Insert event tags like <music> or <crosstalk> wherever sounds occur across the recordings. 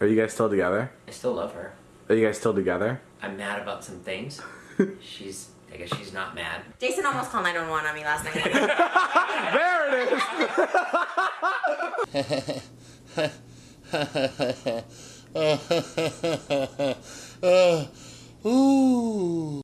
Are you guys still together? I still love her. Are you guys still together? I'm mad about some things. <laughs> she's, I guess she's not mad. Jason almost called 911 on me last night. <laughs> <laughs> there it is. Uh, uh, uh, ooh.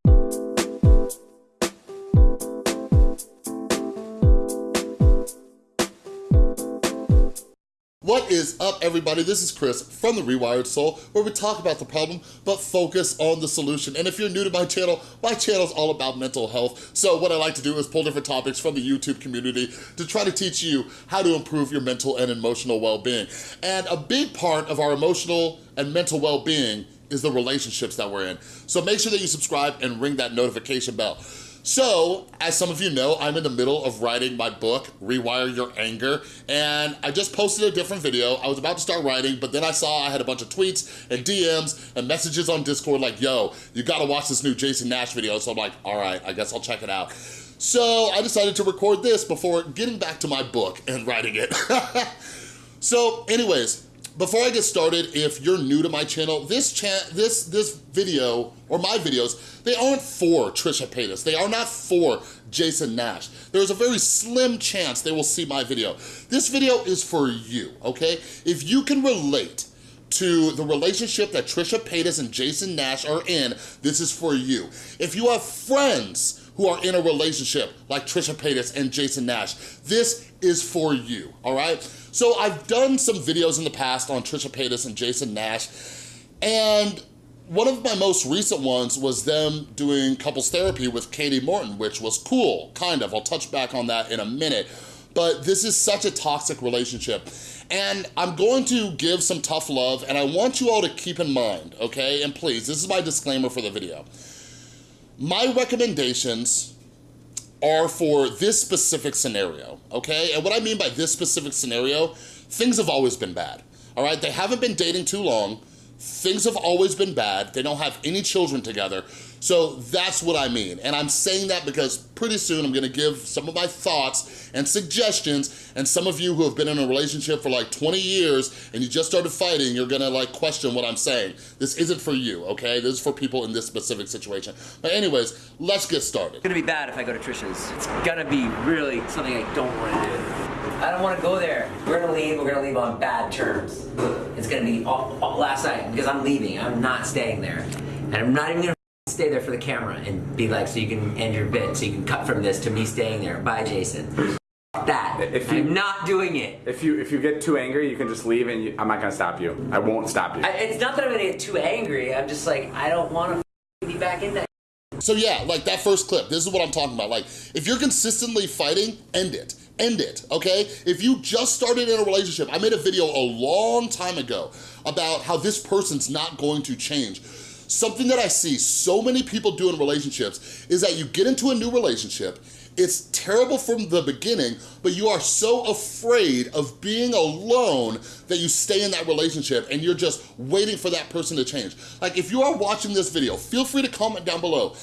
What is up, everybody? This is Chris from The Rewired Soul, where we talk about the problem, but focus on the solution. And if you're new to my channel, my channel is all about mental health. So what I like to do is pull different topics from the YouTube community to try to teach you how to improve your mental and emotional well-being. And a big part of our emotional and mental well-being is the relationships that we're in. So make sure that you subscribe and ring that notification bell. So, as some of you know, I'm in the middle of writing my book, Rewire Your Anger, and I just posted a different video. I was about to start writing, but then I saw I had a bunch of tweets and DMs and messages on Discord like, yo, you gotta watch this new Jason Nash video. So I'm like, all right, I guess I'll check it out. So I decided to record this before getting back to my book and writing it. <laughs> so anyways, before I get started, if you're new to my channel, this this this video, or my videos, they aren't for Trisha Paytas. They are not for Jason Nash. There's a very slim chance they will see my video. This video is for you, okay? If you can relate to the relationship that Trisha Paytas and Jason Nash are in, this is for you. If you have friends who are in a relationship like Trisha Paytas and Jason Nash. This is for you, all right? So I've done some videos in the past on Trisha Paytas and Jason Nash, and one of my most recent ones was them doing couples therapy with Katie Morton, which was cool, kind of. I'll touch back on that in a minute. But this is such a toxic relationship. And I'm going to give some tough love, and I want you all to keep in mind, okay? And please, this is my disclaimer for the video. My recommendations are for this specific scenario, okay? And what I mean by this specific scenario, things have always been bad, all right? They haven't been dating too long, things have always been bad, they don't have any children together, so that's what I mean. And I'm saying that because pretty soon I'm gonna give some of my thoughts and suggestions and some of you who have been in a relationship for like 20 years and you just started fighting, you're gonna like question what I'm saying. This isn't for you, okay? This is for people in this specific situation. But anyways, let's get started. It's gonna be bad if I go to Trisha's. It's gonna be really something I don't wanna do. I don't wanna go there. We're gonna leave, we're gonna leave on bad terms. It's gonna be all, all last night because I'm leaving, I'm not staying there. And I'm not even gonna stay there for the camera and be like, so you can end your bit, so you can cut from this to me staying there. Bye, Jason. That. If you, I'm not doing it. If you if you get too angry, you can just leave, and you, I'm not gonna stop you. I won't stop you. I, it's not that I'm gonna get too angry. I'm just like, I don't want to be back in that. So yeah, like that first clip, this is what I'm talking about. Like, if you're consistently fighting, end it end it, okay? If you just started in a relationship, I made a video a long time ago about how this person's not going to change. Something that I see so many people do in relationships is that you get into a new relationship, it's terrible from the beginning, but you are so afraid of being alone that you stay in that relationship and you're just waiting for that person to change. Like if you are watching this video, feel free to comment down below.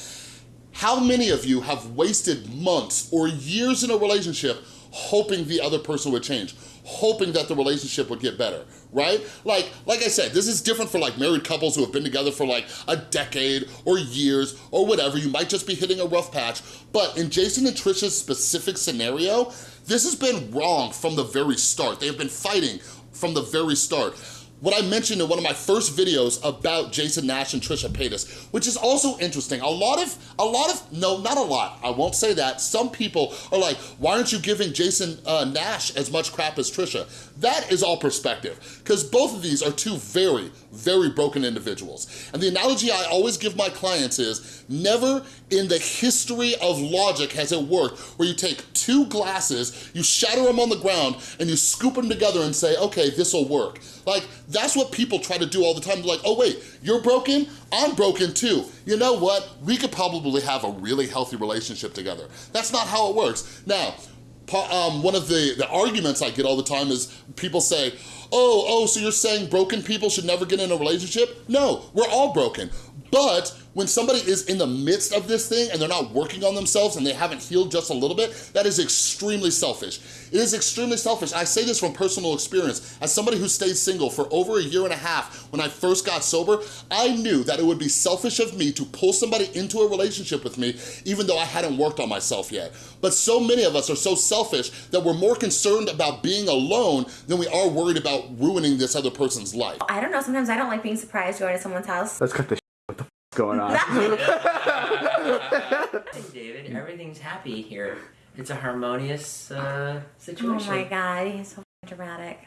How many of you have wasted months or years in a relationship hoping the other person would change? hoping that the relationship would get better, right? Like, like I said, this is different for like married couples who have been together for like a decade or years or whatever. You might just be hitting a rough patch. But in Jason and Trisha's specific scenario, this has been wrong from the very start. They have been fighting from the very start what I mentioned in one of my first videos about Jason Nash and Trisha Paytas, which is also interesting. A lot of, a lot of, no, not a lot, I won't say that. Some people are like, why aren't you giving Jason uh, Nash as much crap as Trisha? That is all perspective, because both of these are two very, very broken individuals. And the analogy I always give my clients is, never in the history of logic has it worked where you take two glasses, you shatter them on the ground, and you scoop them together and say, okay, this will work. Like, that's what people try to do all the time. They're like, oh wait, you're broken? I'm broken too. You know what? We could probably have a really healthy relationship together. That's not how it works. Now, um, one of the, the arguments I get all the time is people say, oh, oh, so you're saying broken people should never get in a relationship? No, we're all broken. But when somebody is in the midst of this thing and they're not working on themselves and they haven't healed just a little bit, that is extremely selfish. It is extremely selfish. I say this from personal experience. As somebody who stayed single for over a year and a half when I first got sober, I knew that it would be selfish of me to pull somebody into a relationship with me even though I hadn't worked on myself yet. But so many of us are so selfish that we're more concerned about being alone than we are worried about ruining this other person's life. I don't know. Sometimes I don't like being surprised going to someone's house. Let's cut this What the f going on? <laughs> David, everything's happy here. It's a harmonious uh, Oh situation. my god, he's so dramatic.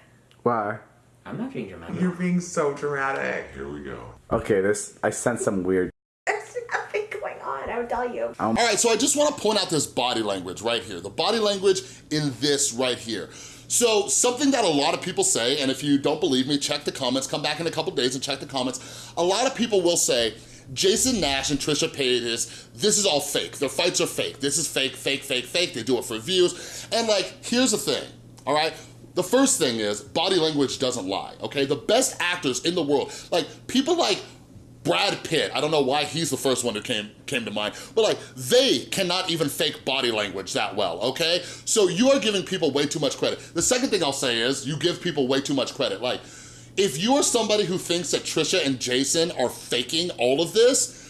Why? I'm not being dramatic. You're being so dramatic. Here we go. Okay, this, I sense some weird. Would tell you. Um, all right, so I just wanna point out this body language right here. The body language in this right here. So something that a lot of people say, and if you don't believe me, check the comments, come back in a couple days and check the comments. A lot of people will say, Jason Nash and Trisha Paytas, this is all fake. Their fights are fake. This is fake, fake, fake, fake. They do it for views. And like, here's the thing, all right? The first thing is body language doesn't lie, okay? The best actors in the world, like people like Brad Pitt, I don't know why he's the first one who came, came to mind, but like, they cannot even fake body language that well, okay? So you are giving people way too much credit. The second thing I'll say is, you give people way too much credit. Like, if you are somebody who thinks that Trisha and Jason are faking all of this,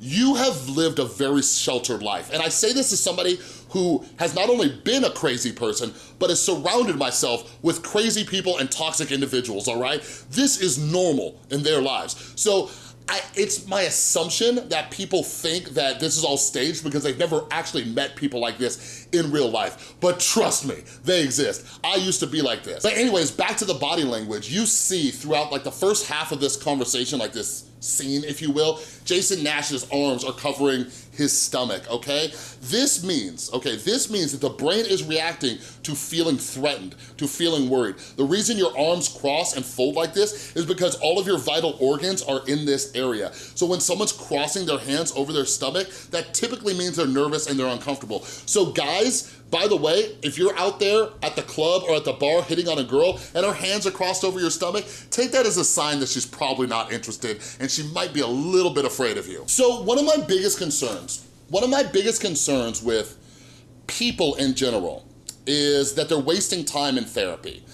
you have lived a very sheltered life. And I say this as somebody who has not only been a crazy person, but has surrounded myself with crazy people and toxic individuals, all right? This is normal in their lives. So I, it's my assumption that people think that this is all staged because they've never actually met people like this in real life. But trust me, they exist. I used to be like this. But anyways, back to the body language. You see throughout like the first half of this conversation, like this scene, if you will, Jason Nash's arms are covering his stomach, okay? This means, okay, this means that the brain is reacting to feeling threatened, to feeling worried. The reason your arms cross and fold like this is because all of your vital organs are in this area. So when someone's crossing their hands over their stomach, that typically means they're nervous and they're uncomfortable. So guys, by the way, if you're out there at the club or at the bar hitting on a girl and her hands are crossed over your stomach, take that as a sign that she's probably not interested and she might be a little bit afraid of you. So one of my biggest concerns, one of my biggest concerns with people in general is that they're wasting time in therapy.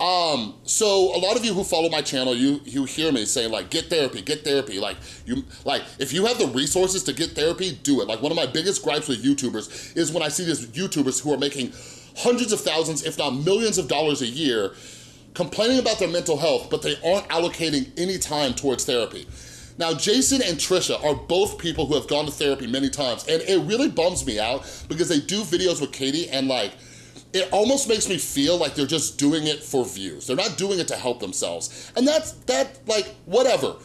Um, so a lot of you who follow my channel, you you hear me say like, get therapy, get therapy. Like you, like if you have the resources to get therapy, do it. Like one of my biggest gripes with YouTubers is when I see these YouTubers who are making hundreds of thousands, if not millions of dollars a year, complaining about their mental health, but they aren't allocating any time towards therapy. Now, Jason and Trisha are both people who have gone to therapy many times, and it really bums me out because they do videos with Katie and like, it almost makes me feel like they're just doing it for views. They're not doing it to help themselves. And that's, that, like, whatever.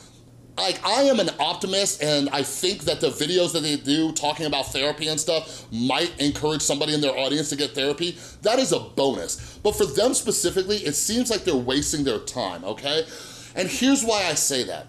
Like, I am an optimist and I think that the videos that they do talking about therapy and stuff might encourage somebody in their audience to get therapy. That is a bonus. But for them specifically, it seems like they're wasting their time, okay? And here's why I say that.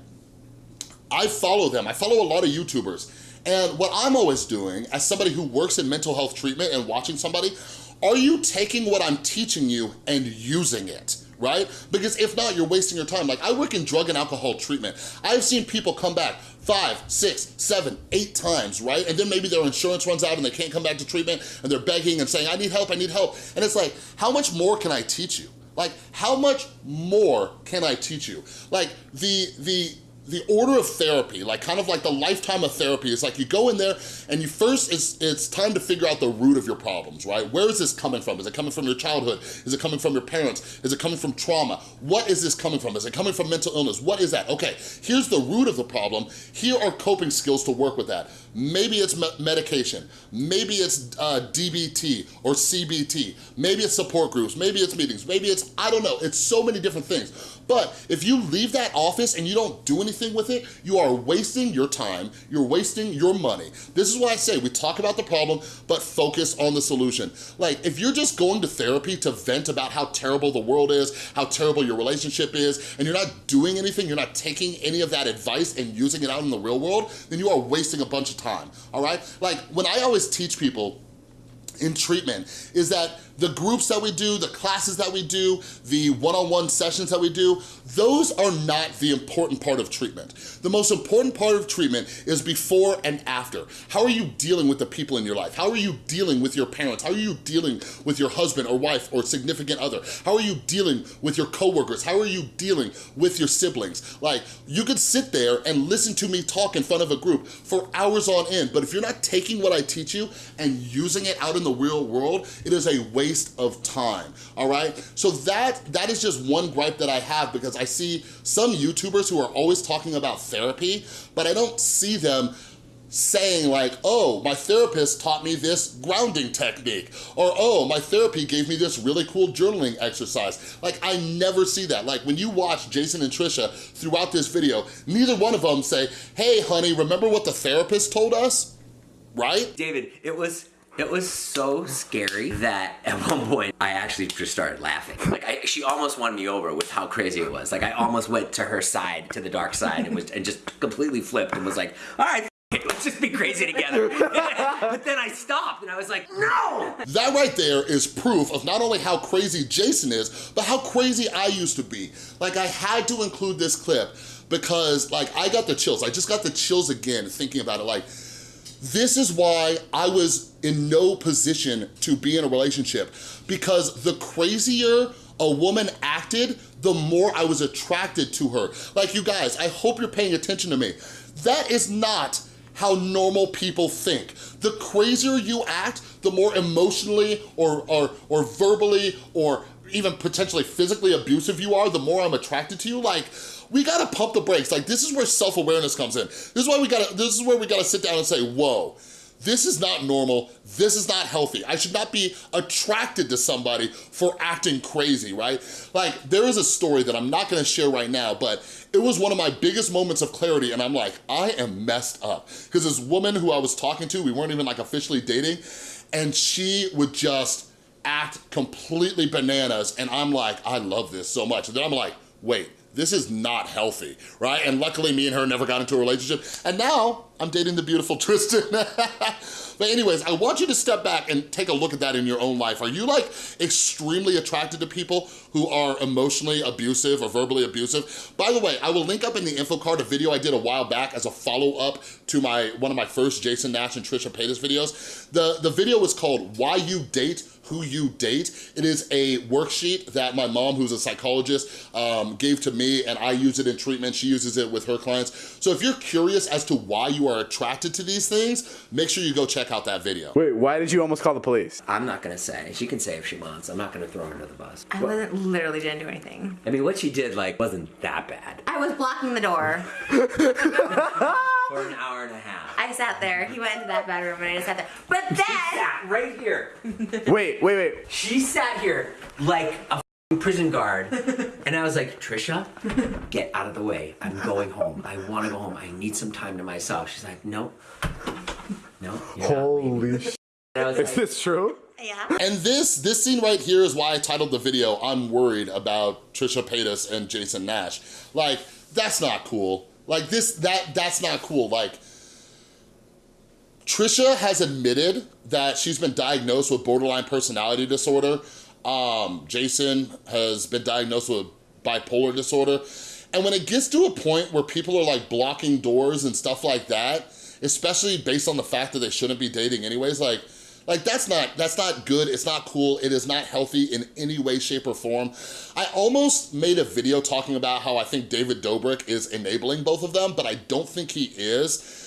I follow them, I follow a lot of YouTubers. And what I'm always doing, as somebody who works in mental health treatment and watching somebody, are you taking what I'm teaching you and using it? right? Because if not, you're wasting your time. Like I work in drug and alcohol treatment. I've seen people come back five, six, seven, eight times, right? And then maybe their insurance runs out and they can't come back to treatment and they're begging and saying, I need help, I need help. And it's like, how much more can I teach you? Like, how much more can I teach you? Like, the, the, the order of therapy, like kind of like the lifetime of therapy, is like you go in there and you first, it's, it's time to figure out the root of your problems, right? Where is this coming from? Is it coming from your childhood? Is it coming from your parents? Is it coming from trauma? What is this coming from? Is it coming from mental illness? What is that? Okay, here's the root of the problem. Here are coping skills to work with that. Maybe it's me medication. Maybe it's uh, DBT or CBT. Maybe it's support groups. Maybe it's meetings. Maybe it's, I don't know. It's so many different things. But if you leave that office and you don't do anything with it, you are wasting your time, you're wasting your money. This is why I say we talk about the problem, but focus on the solution. Like, if you're just going to therapy to vent about how terrible the world is, how terrible your relationship is, and you're not doing anything, you're not taking any of that advice and using it out in the real world, then you are wasting a bunch of time, all right? Like, when I always teach people in treatment is that The groups that we do, the classes that we do, the one-on-one sessions that we do, those are not the important part of treatment. The most important part of treatment is before and after. How are you dealing with the people in your life? How are you dealing with your parents? How are you dealing with your husband or wife or significant other? How are you dealing with your coworkers? How are you dealing with your siblings? Like, you could sit there and listen to me talk in front of a group for hours on end, but if you're not taking what I teach you and using it out in the real world, it is a waste of time, all right? So that that is just one gripe that I have because I see some YouTubers who are always talking about therapy, but I don't see them saying like, oh, my therapist taught me this grounding technique, or oh, my therapy gave me this really cool journaling exercise. Like, I never see that. Like, when you watch Jason and Trisha throughout this video, neither one of them say, hey, honey, remember what the therapist told us? Right? David, it was it was so scary that <laughs> at one point I actually just started laughing. Like I, she almost won me over with how crazy it was. Like I almost went to her side, to the dark side, and was and just completely flipped and was like, "All right, <laughs> let's just be crazy together." <laughs> but then I stopped and I was like, "No!" That right there is proof of not only how crazy Jason is, but how crazy I used to be. Like I had to include this clip because like I got the chills. I just got the chills again thinking about it. Like this is why I was in no position to be in a relationship because the crazier a woman acted, the more I was attracted to her. Like you guys, I hope you're paying attention to me. That is not how normal people think. The crazier you act, the more emotionally or, or, or verbally or even potentially physically abusive you are, the more I'm attracted to you. Like, we gotta pump the brakes. Like, this is where self-awareness comes in. This is why we gotta, this is where we gotta sit down and say, whoa, this is not normal, this is not healthy. I should not be attracted to somebody for acting crazy, right? Like, there is a story that I'm not gonna share right now, but it was one of my biggest moments of clarity and I'm like, I am messed up. Because this woman who I was talking to, we weren't even like officially dating, and she would just act completely bananas and I'm like, I love this so much. And then I'm like, wait, this is not healthy, right? And luckily me and her never got into a relationship. And now I'm dating the beautiful <laughs> Tristan. but anyways, I want you to step back and take a look at that in your own life. Are you like extremely attracted to people who are emotionally abusive or verbally abusive? By the way, I will link up in the info card a video I did a while back as a follow-up to my one of my first Jason Nash and Trisha Paytas videos. The, the video was called Why You Date who you date. It is a worksheet that my mom, who's a psychologist, um, gave to me and I use it in treatment. She uses it with her clients. So if you're curious as to why you are attracted to these things, make sure you go check out that video. Wait, why did you almost call the police? I'm not gonna say. She can say if she wants. I'm not gonna throw her under the bus. I wasn't literally didn't do anything. I mean, what she did like wasn't that bad I was blocking the door. <laughs> for an hour and a half. I sat there. He went into that bedroom and I just sat there. But then She then sat right here. <laughs> Wait, wait, wait. She sat here like a prison guard. And I was like, Trisha, get out of the way. I'm going home. I want to go home. I need some time to myself. She's like, no. No. you're not leaving." Holy sh! And I was Is like, this true? yeah. And this, this scene right here is why I titled the video, I'm worried about Trisha Paytas and Jason Nash. Like, that's not cool. Like this, that, that's not cool. Like, Trisha has admitted that she's been diagnosed with borderline personality disorder. Um, Jason has been diagnosed with bipolar disorder. And when it gets to a point where people are like blocking doors and stuff like that, especially based on the fact that they shouldn't be dating anyways, like, like that's not, that's not good, it's not cool, it is not healthy in any way, shape, or form. I almost made a video talking about how I think David Dobrik is enabling both of them, but I don't think he is.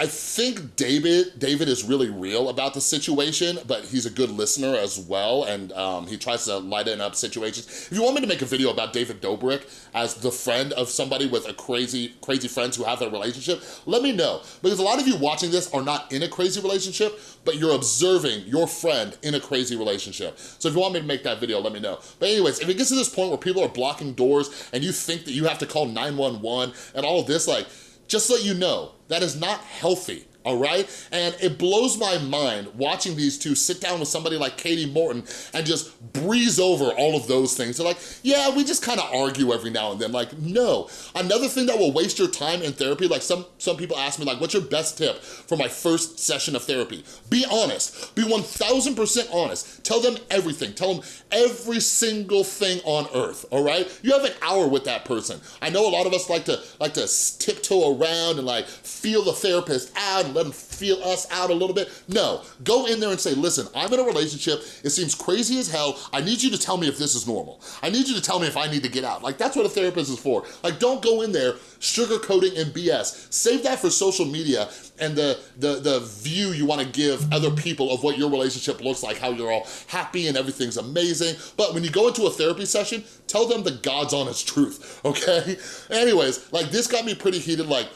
I think David David is really real about the situation, but he's a good listener as well, and um, he tries to lighten up situations. If you want me to make a video about David Dobrik as the friend of somebody with a crazy, crazy friends who have that relationship, let me know. Because a lot of you watching this are not in a crazy relationship, but you're observing your friend in a crazy relationship. So if you want me to make that video, let me know. But anyways, if it gets to this point where people are blocking doors and you think that you have to call 911 and all of this, like, just so you know, that is not healthy, all right? And it blows my mind watching these two sit down with somebody like Katie Morton and just breeze over all of those things. They're like, yeah, we just kind of argue every now and then. Like, no. Another thing that will waste your time in therapy, like some, some people ask me, like, what's your best tip for my first session of therapy? Be honest. Be 1000% honest. Tell them everything. Tell them every single thing on earth, all right? You have an hour with that person. I know a lot of us like to like to tiptoe around and like feel the therapist out let them feel us out a little bit. No, go in there and say, listen, I'm in a relationship. It seems crazy as hell. I need you to tell me if this is normal. I need you to tell me if I need to get out. Like that's what a therapist is for. Like don't go in there sugarcoating and BS. Save that for social media and the, the, the view you wanna give other people of what your relationship looks like, how you're all happy and everything's amazing. But when you go into a therapy session, tell them the God's honest truth, <laughs> okay? Anyways, like this got me pretty heated, like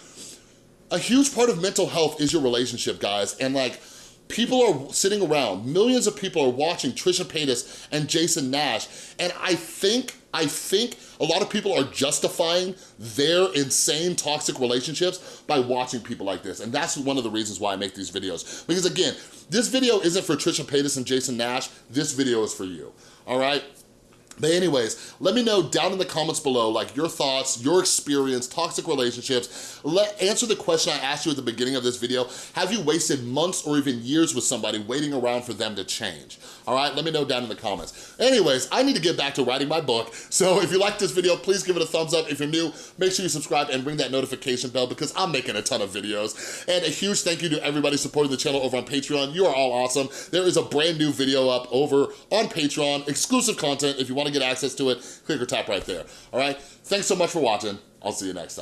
a huge part of mental health is your relationship, guys, and like, people are sitting around, millions of people are watching Trisha Paytas and Jason Nash, and I think, I think a lot of people are justifying their insane toxic relationships by watching people like this, and that's one of the reasons why I make these videos. Because again, this video isn't for Trisha Paytas and Jason Nash, this video is for you, all right? But anyways, let me know down in the comments below, like your thoughts, your experience, toxic relationships. Let Answer the question I asked you at the beginning of this video. Have you wasted months or even years with somebody waiting around for them to change? All right, let me know down in the comments. Anyways, I need to get back to writing my book. So if you like this video, please give it a thumbs up. If you're new, make sure you subscribe and ring that notification bell because I'm making a ton of videos. And a huge thank you to everybody supporting the channel over on Patreon. You are all awesome. There is a brand new video up over on Patreon, exclusive content. If you want to get access to it, click or tap right there, all right? Thanks so much for watching. I'll see you next time.